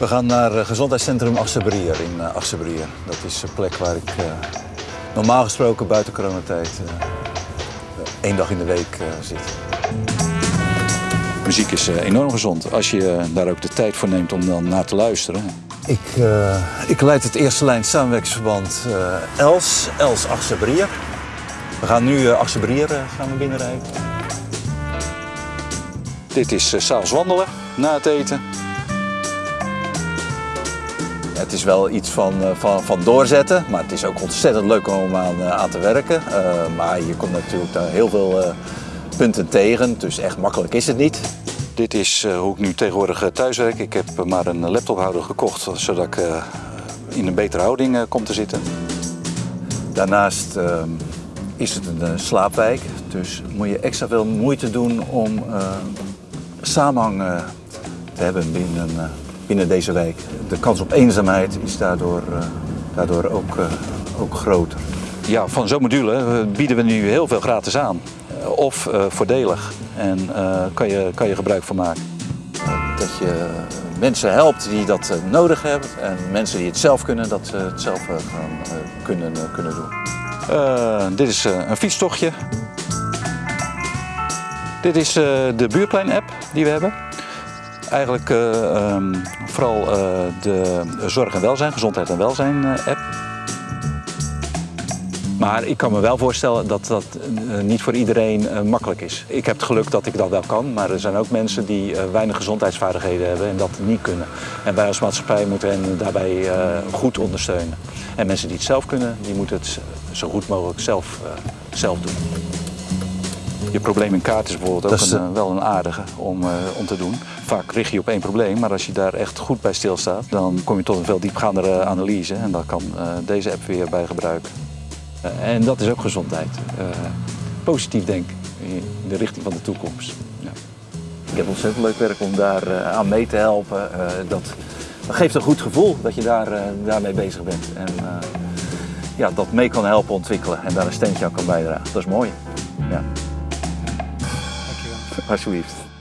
We gaan naar het gezondheidscentrum Achterbrier in uh, Achterbrier. Dat is een plek waar ik uh, normaal gesproken buiten coronatijd uh, één dag in de week zit. Muziek is enorm gezond als je daar ook de tijd voor neemt om dan naar te luisteren. Ik, ik leid het eerste lijn samenwerkingsverband Els, Els Achterbrier. We gaan nu uh, Achterbrier gaan we binnenrijden. Dit is uh, s'avonds wandelen na het eten. Het is wel iets van, van, van doorzetten, maar het is ook ontzettend leuk om aan, aan te werken. Uh, maar je komt natuurlijk daar heel veel uh, punten tegen, dus echt makkelijk is het niet. Dit is uh, hoe ik nu tegenwoordig thuis werk. Ik heb maar een laptophouder gekocht, zodat ik in een betere houding kom te zitten. Daarnaast ehm, is het een slaapwijk, dus moet je extra veel moeite doen om samenhang te hebben binnen binnen deze wijk. De kans op eenzaamheid is daardoor, uh, daardoor ook, uh, ook groter. Ja, van zo'n module bieden we nu heel veel gratis aan. Of voordelig. En kan, je, kan je gebruik van maken. Dat je mensen helpt die dat nodig hebben. En mensen die het zelf kunnen, dat ze het zelf gaan kunnen, kunnen doen. dit is een fietstochtje. Dit is de buurplein-app die we hebben. Eigenlijk uh, um, vooral uh, de zorg en welzijn, gezondheid en welzijn uh, app. Maar ik kan me wel voorstellen dat dat niet voor iedereen makkelijk is. Ik heb het geluk dat ik dat wel kan, maar er zijn ook mensen die weinig gezondheidsvaardigheden hebben en dat niet kunnen. En wij als maatschappij moeten hen daarbij goed ondersteunen. En mensen die het zelf kunnen, die moeten het zo goed mogelijk zelf, zelf doen. Je probleem in kaart is bijvoorbeeld ook een, wel een aardige om, uh, om te doen. Vaak richt je op één probleem, maar als je daar echt goed bij stilstaat, dan kom je tot een veel diepgaandere analyse en daar kan uh, deze app weer bij gebruiken. Uh, en dat is ook gezondheid. positief denken in de richting van de toekomst. Ja. Ik heb ontzettend leuk werk om daar aan mee te helpen. dat, dat geeft een goed gevoel dat je daar, daarmee bezig bent. En ja, dat mee kan helpen ontwikkelen en daar een steentje aan kan bijdragen. Dat is mooi. Ja. acho isso.